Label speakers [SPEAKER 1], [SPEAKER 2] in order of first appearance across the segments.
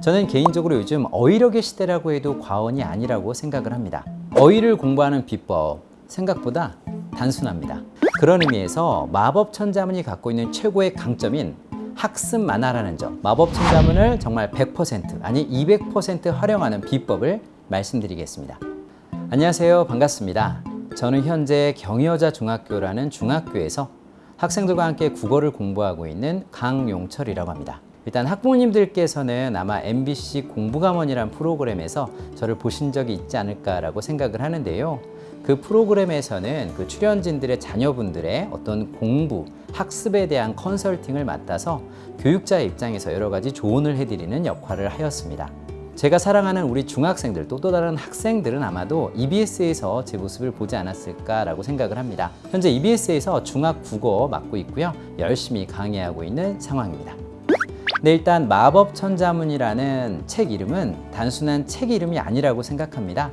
[SPEAKER 1] 저는 개인적으로 요즘 어휘력의 시대라고 해도 과언이 아니라고 생각을 합니다. 어휘를 공부하는 비법 생각보다 단순합니다. 그런 의미에서 마법 천자문이 갖고 있는 최고의 강점인 학습 만화라는 점 마법 천자문을 정말 100% 아니 200% 활용하는 비법을 말씀드리겠습니다. 안녕하세요 반갑습니다. 저는 현재 경여자 중학교라는 중학교에서 학생들과 함께 국어를 공부하고 있는 강용철이라고 합니다. 일단 학부모님들께서는 아마 MBC 공부감원이란 프로그램에서 저를 보신 적이 있지 않을까라고 생각을 하는데요. 그 프로그램에서는 그 출연진들의 자녀분들의 어떤 공부, 학습에 대한 컨설팅을 맡아서 교육자의 입장에서 여러 가지 조언을 해드리는 역할을 하였습니다. 제가 사랑하는 우리 중학생들 또 또 다른 학생들은 아마도 EBS에서 제 모습을 보지 않았을까라고 생각을 합니다. 현재 EBS에서 중학 국어 맡고 있고요. 열심히 강의하고 있는 상황입니다. 네, 일단 마법 천자문이라는 책 이름은 단순한 책 이름이 아니라고 생각합니다.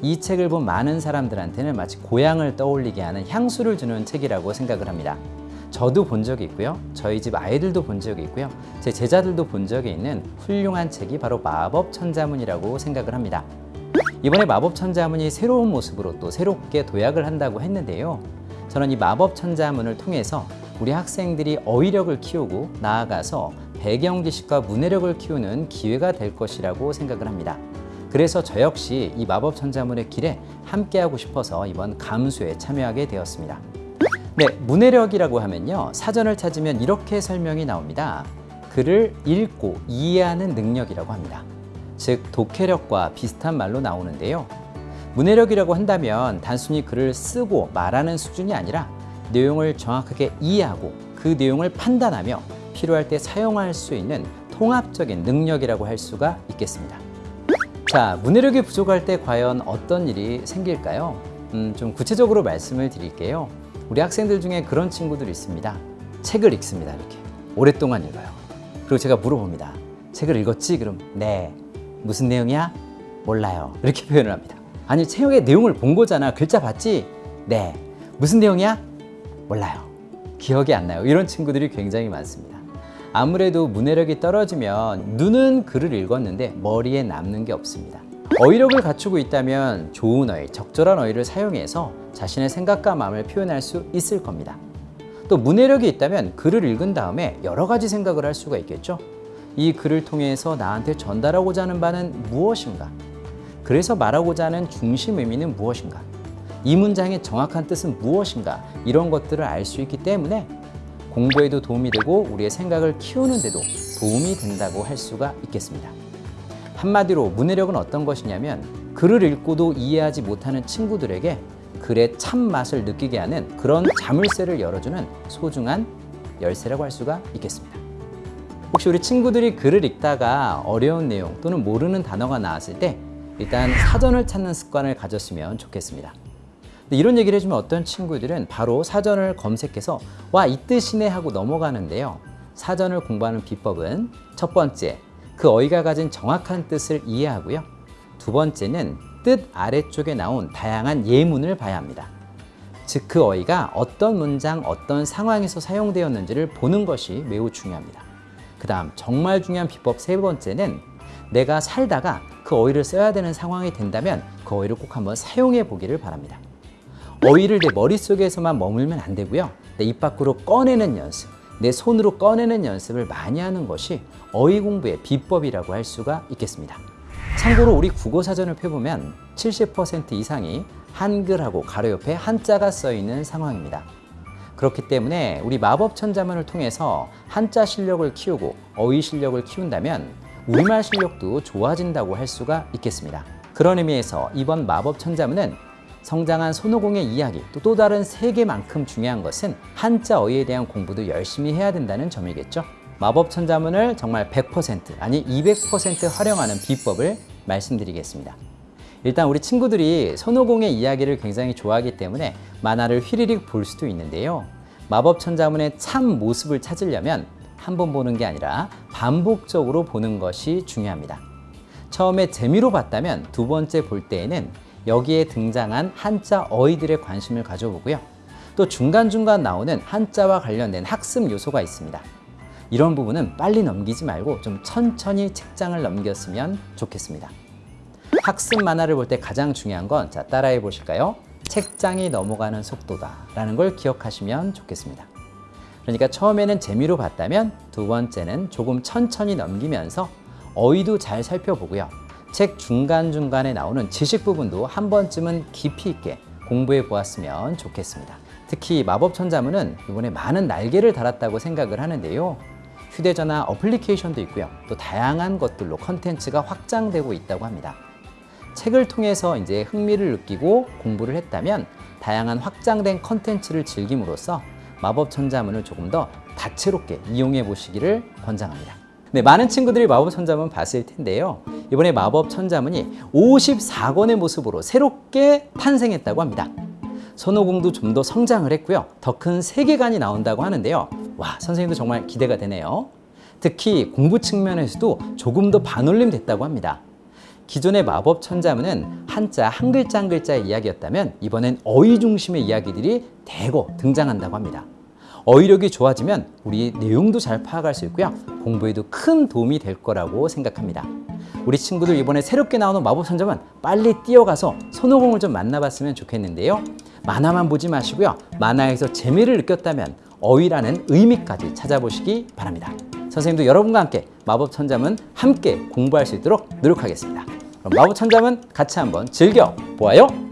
[SPEAKER 1] 이 책을 본 많은 사람들한테는 마치 고향을 떠올리게 하는 향수를 주는 책이라고 생각을 합니다. 저도 본 적이 있고요. 저희 집 아이들도 본 적이 있고요. 제 제자들도 본 적이 있는 훌륭한 책이 바로 마법 천자문이라고 생각을 합니다. 이번에 마법 천자문이 새로운 모습으로 또 새롭게 도약을 한다고 했는데요. 저는 이 마법 천자문을 통해서 우리 학생들이 어휘력을 키우고 나아가서 배경 지식과 문해력을 키우는 기회가 될 것이라고 생각을 합니다. 그래서 저 역시 이 마법 천자문의 길에 함께하고 싶어서 이번 감수에 참여하게 되었습니다. 네, 문해력이라고 하면요. 사전을 찾으면 이렇게 설명이 나옵니다. 글을 읽고 이해하는 능력이라고 합니다. 즉, 독해력과 비슷한 말로 나오는데요. 문해력이라고 한다면 단순히 글을 쓰고 말하는 수준이 아니라 내용을 정확하게 이해하고 그 내용을 판단하며 필요할 때 사용할 수 있는 통합적인 능력이라고 할 수가 있겠습니다. 자, 문해력이 부족할 때 과연 어떤 일이 생길까요? 음, 좀 구체적으로 말씀을 드릴게요. 우리 학생들 중에 그런 친구들이 있습니다. 책을 읽습니다. 이렇게 오랫동안 읽어요. 그리고 제가 물어봅니다. 책을 읽었지? 그럼 네. 무슨 내용이야? 몰라요. 이렇게 표현을 합니다. 아니 책의 내용을 본 거잖아. 글자 봤지? 네. 무슨 내용이야? 몰라요. 기억이 안 나요. 이런 친구들이 굉장히 많습니다. 아무래도 문해력이 떨어지면 눈은 글을 읽었는데 머리에 남는 게 없습니다. 어휘력을 갖추고 있다면 좋은 어휘, 적절한 어휘를 사용해서 자신의 생각과 마음을 표현할 수 있을 겁니다. 또 문해력이 있다면 글을 읽은 다음에 여러 가지 생각을 할 수가 있겠죠. 이 글을 통해서 나한테 전달하고자 하는 바는 무엇인가? 그래서 말하고자 하는 중심 의미는 무엇인가? 이 문장의 정확한 뜻은 무엇인가? 이런 것들을 알 수 있기 때문에 공부에도 도움이 되고 우리의 생각을 키우는 데도 도움이 된다고 할 수가 있겠습니다. 한마디로 문해력은 어떤 것이냐면 글을 읽고도 이해하지 못하는 친구들에게 글의 참맛을 느끼게 하는 그런 자물쇠를 열어주는 소중한 열쇠라고 할 수가 있겠습니다. 혹시 우리 친구들이 글을 읽다가 어려운 내용 또는 모르는 단어가 나왔을 때 일단 사전을 찾는 습관을 가졌으면 좋겠습니다. 이런 얘기를 해주면 어떤 친구들은 바로 사전을 검색해서 와 이 뜻이네 하고 넘어가는데요. 사전을 공부하는 비법은 첫 번째, 그 어휘가 가진 정확한 뜻을 이해하고요. 두 번째는 뜻 아래쪽에 나온 다양한 예문을 봐야 합니다. 즉 그 어휘가 어떤 문장, 어떤 상황에서 사용되었는지를 보는 것이 매우 중요합니다. 그 다음 정말 중요한 비법 세 번째는 내가 살다가 그 어휘를 써야 되는 상황이 된다면 그 어휘를 꼭 한번 사용해 보기를 바랍니다. 어휘를 내 머릿속에서만 머물면 안 되고요. 내 입 밖으로 꺼내는 연습, 내 손으로 꺼내는 연습을 많이 하는 것이 어휘 공부의 비법이라고 할 수가 있겠습니다. 참고로 우리 국어 사전을 펴보면 70% 이상이 한글하고 가로 옆에 한자가 써 있는 상황입니다. 그렇기 때문에 우리 마법천자문을 통해서 한자 실력을 키우고 어휘 실력을 키운다면 우리말 실력도 좋아진다고 할 수가 있겠습니다. 그런 의미에서 이번 마법천자문은 성장한 손오공의 이야기 또, 또 다른 세계만큼 중요한 것은 한자 어휘에 대한 공부도 열심히 해야 된다는 점이겠죠. 마법 천자문을 정말 100% 아니 200% 활용하는 비법을 말씀드리겠습니다. 일단 우리 친구들이 손오공의 이야기를 굉장히 좋아하기 때문에 만화를 휘리릭 볼 수도 있는데요. 마법 천자문의 참 모습을 찾으려면 한 번 보는 게 아니라 반복적으로 보는 것이 중요합니다. 처음에 재미로 봤다면 두 번째 볼 때에는 여기에 등장한 한자 어휘들의 관심을 가져보고요. 또 중간중간 나오는 한자와 관련된 학습 요소가 있습니다. 이런 부분은 빨리 넘기지 말고 좀 천천히 책장을 넘겼으면 좋겠습니다. 학습 만화를 볼 때 가장 중요한 건 자, 따라해 보실까요? 책장이 넘어가는 속도다 라는 걸 기억하시면 좋겠습니다. 그러니까 처음에는 재미로 봤다면 두 번째는 조금 천천히 넘기면서 어휘도 잘 살펴보고요. 책 중간중간에 나오는 지식 부분도 한 번쯤은 깊이 있게 공부해 보았으면 좋겠습니다. 특히 마법천자문은 이번에 많은 날개를 달았다고 생각을 하는데요. 휴대전화 어플리케이션도 있고요. 또 다양한 것들로 컨텐츠가 확장되고 있다고 합니다. 책을 통해서 이제 흥미를 느끼고 공부를 했다면 다양한 확장된 컨텐츠를 즐김으로써 마법천자문을 조금 더 다채롭게 이용해 보시기를 권장합니다. 네, 많은 친구들이 마법천자문 봤을 텐데요. 이번에 마법 천자문이 54권의 모습으로 새롭게 탄생했다고 합니다. 손오공도 좀 더 성장을 했고요. 더 큰 세계관이 나온다고 하는데요. 와, 선생님도 정말 기대가 되네요. 특히 공부 측면에서도 조금 더 반올림 됐다고 합니다. 기존의 마법 천자문은 한자 한 글자 한 글자의 이야기였다면 이번엔 어휘 중심의 이야기들이 대거 등장한다고 합니다. 어휘력이 좋아지면 우리 내용도 잘 파악할 수 있고요. 공부에도 큰 도움이 될 거라고 생각합니다. 우리 친구들 이번에 새롭게 나오는 마법 천자문 빨리 뛰어가서 손오공을 좀 만나봤으면 좋겠는데요. 만화만 보지 마시고요. 만화에서 재미를 느꼈다면 어휘라는 의미까지 찾아보시기 바랍니다. 선생님도 여러분과 함께 마법 천자문 함께 공부할 수 있도록 노력하겠습니다. 그럼 마법 천자문 같이 한번 즐겨 보아요.